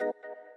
you